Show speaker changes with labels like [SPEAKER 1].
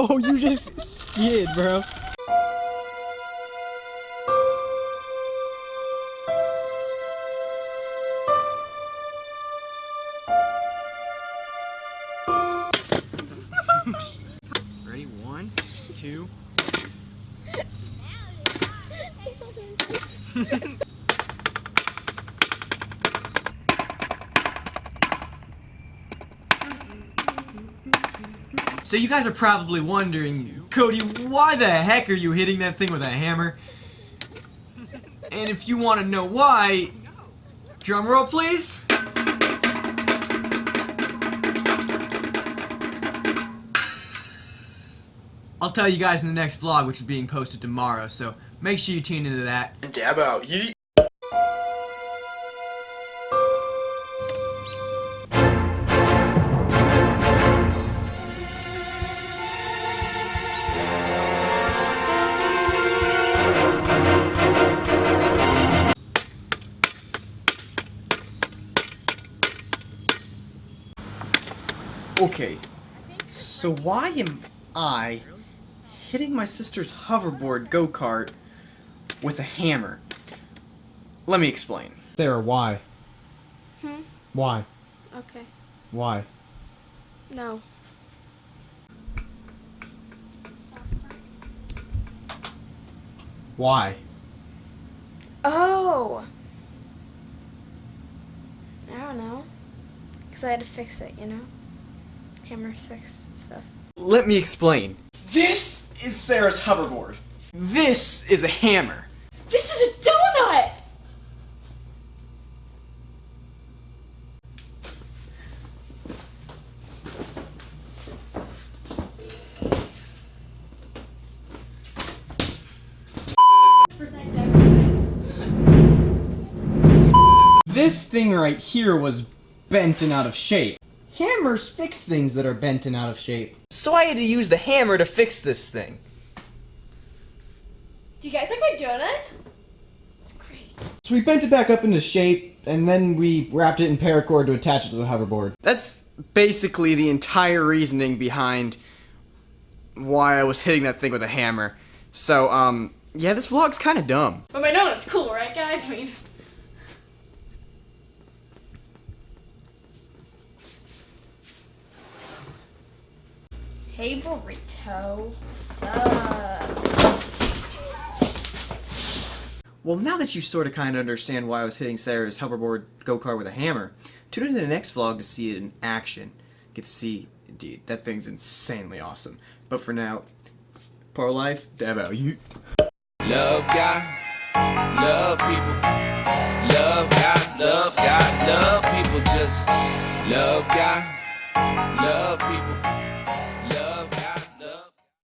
[SPEAKER 1] Oh, you just skid, bro.
[SPEAKER 2] Ready? One, two. So you guys are probably wondering, Cody, why the heck are you hitting that thing with a hammer? And if you want to know why, drum roll please. I'll tell you guys in the next vlog, which is being posted tomorrow, so make sure you tune into that.
[SPEAKER 3] And dab out, yeet.
[SPEAKER 2] Okay, so why am I hitting my sister's hoverboard go-kart with a hammer? Let me explain.
[SPEAKER 1] Sarah, why?
[SPEAKER 4] Hmm?
[SPEAKER 1] Why?
[SPEAKER 4] Okay.
[SPEAKER 1] Why?
[SPEAKER 4] No.
[SPEAKER 1] Why?
[SPEAKER 4] Oh! I don't know. Because I had to fix it, you know? Hammers fix stuff.
[SPEAKER 2] Let me explain. This is Sarah's hoverboard. This is a hammer.
[SPEAKER 4] This is a donut!
[SPEAKER 1] This thing right here was bent and out of shape. Hammers fix things that are bent and out of shape.
[SPEAKER 2] So I had to use the hammer to fix this thing.
[SPEAKER 4] Do you guys like my donut? It's great.
[SPEAKER 1] So we bent it back up into shape, and then we wrapped it in paracord to attach it to the hoverboard.
[SPEAKER 2] That's basically the entire reasoning behind why I was hitting that thing with a hammer. So, um, yeah, this vlog's kind of dumb.
[SPEAKER 4] But my donut's cool, right guys? I mean... Hey burrito, what's up?
[SPEAKER 2] Well, now that you sort of kind of understand why I was hitting Sarah's hoverboard go-kart with a hammer, tune into the next vlog to see it in action. Get to see, indeed, that thing's insanely awesome. But for now, par life, dab out, you.
[SPEAKER 5] Love God, love people. Love God, love God, love people. Just love God, love people. Love